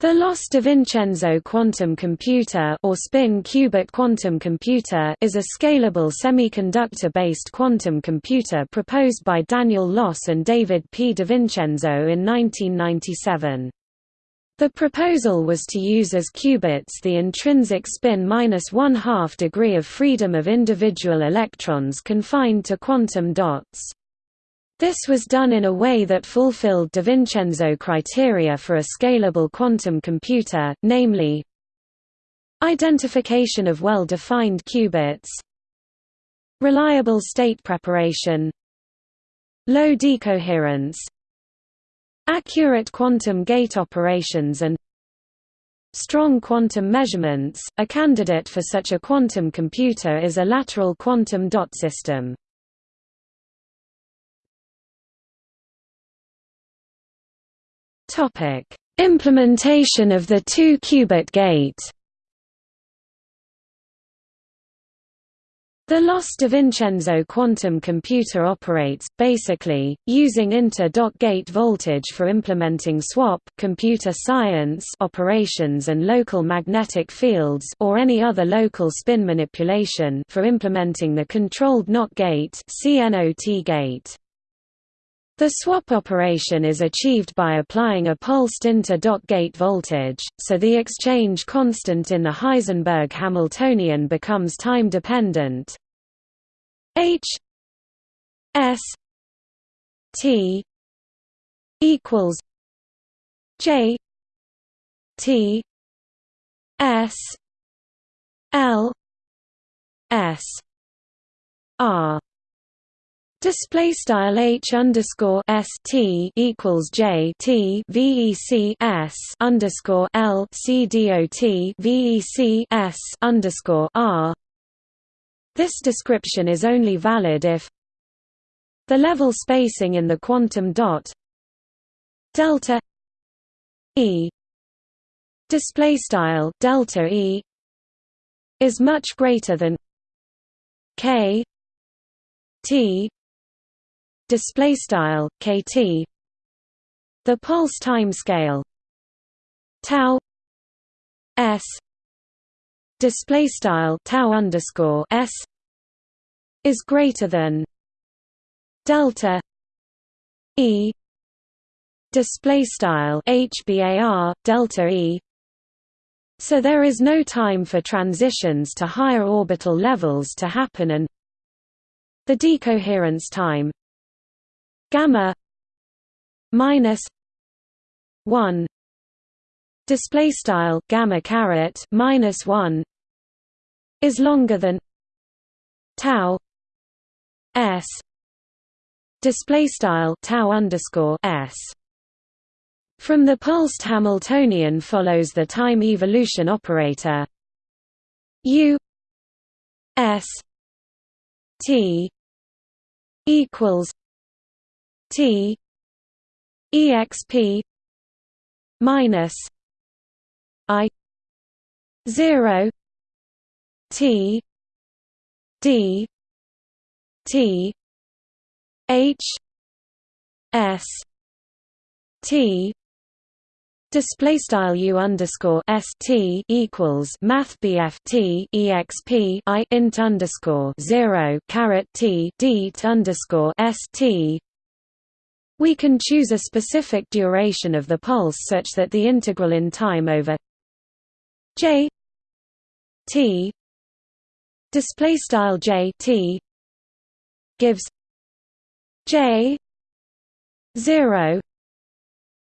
The Los Loss DiVincenzo quantum computer or spin-qubit quantum computer is a scalable semiconductor-based quantum computer proposed by Daniel Loss and David P. DiVincenzo in 1997. The proposal was to use as qubits the intrinsic spin minus one-half degree of freedom of individual electrons confined to quantum dots. This was done in a way that fulfilled DiVincenzo criteria for a scalable quantum computer, namely identification of well-defined qubits reliable state preparation low decoherence accurate quantum gate operations and strong quantum measurements. A candidate for such a quantum computer is a lateral quantum dot system. Topic: Implementation of the two-qubit gate. The Loss DiVincenzo quantum computer operates, basically, using inter-dot gate voltage for implementing swap computer science operations and local magnetic fields or any other local spin manipulation for implementing the controlled NOT gate CNOT gate. The swap operation is achieved by applying a pulsed inter-dot gate voltage, so the exchange constant in the Heisenberg Hamiltonian becomes time-dependent. H S T equals J T S L S R Display style h underscore s t equals j t vec s underscore l c vec s underscore r. This description is only valid if the level spacing in the quantum dot delta e display style delta e is much greater than k t display style kt. The pulse time scale tau s. Display style tau underscore s is greater than delta e. Display style hbar delta e. So there is no time for transitions to higher orbital levels to happen and the decoherence time gamma minus 1 display style gamma caret minus 1 is longer than tau s display style tau underscore s. From the pulsed Hamiltonian follows the time evolution operator. U s t equals T exp minus I zero T D T H S T Display style u underscore s t equals math bf t exp i int underscore zero caret t d underscore s t we can choose a specific duration of the pulse such that the integral in time over j t display style j t gives j 0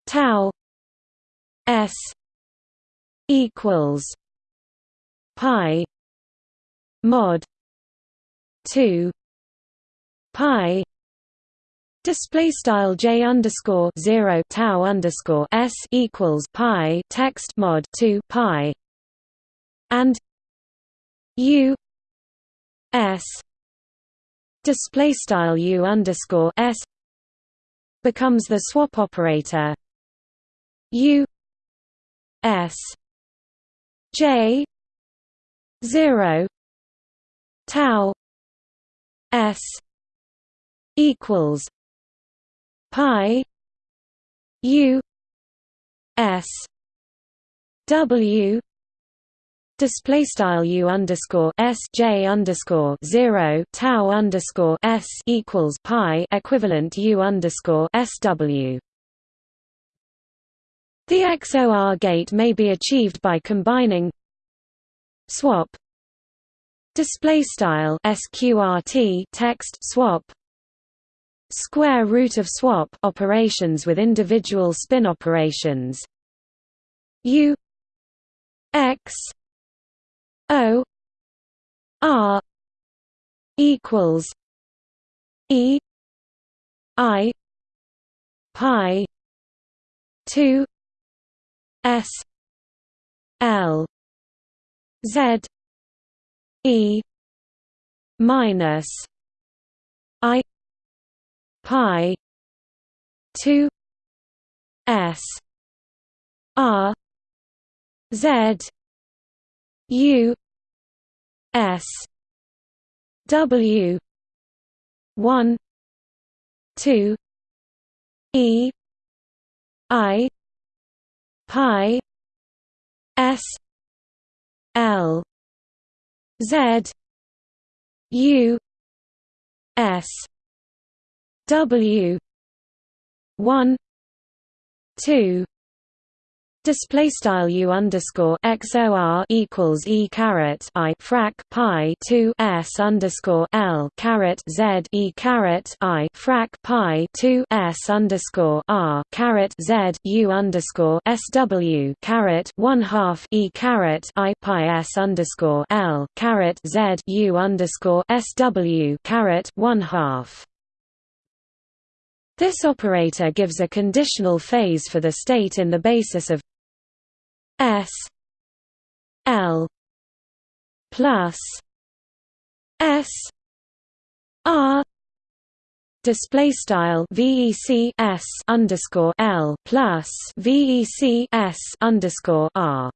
tau s equals pi mod 2 pi Display style j underscore zero tau underscore s equals pi text mod two pi and u s display style u underscore s becomes the swap operator. U s j zero tau s equals pi u s W display style U underscore S J underscore zero tau underscore S equals pi equivalent U underscore SW. The XOR gate may be achieved by combining swap display style sqrt text swap square root of swap operations with individual spin operations. U x o r equals e i pi 2 s l z e minus i pi 2 s r z u s w 1 2 e i pi s l z u s w 1 2 Display style u underscore xor equals e caret i frac pi two s underscore l caret z e caret i frac pi two s underscore r caret z u underscore sw caret one half e caret i pi s underscore l caret z u underscore sw caret one half. This operator gives a conditional phase for the state in the basis of S L plus S R display style VEC S underscore L plus VEC S underscore R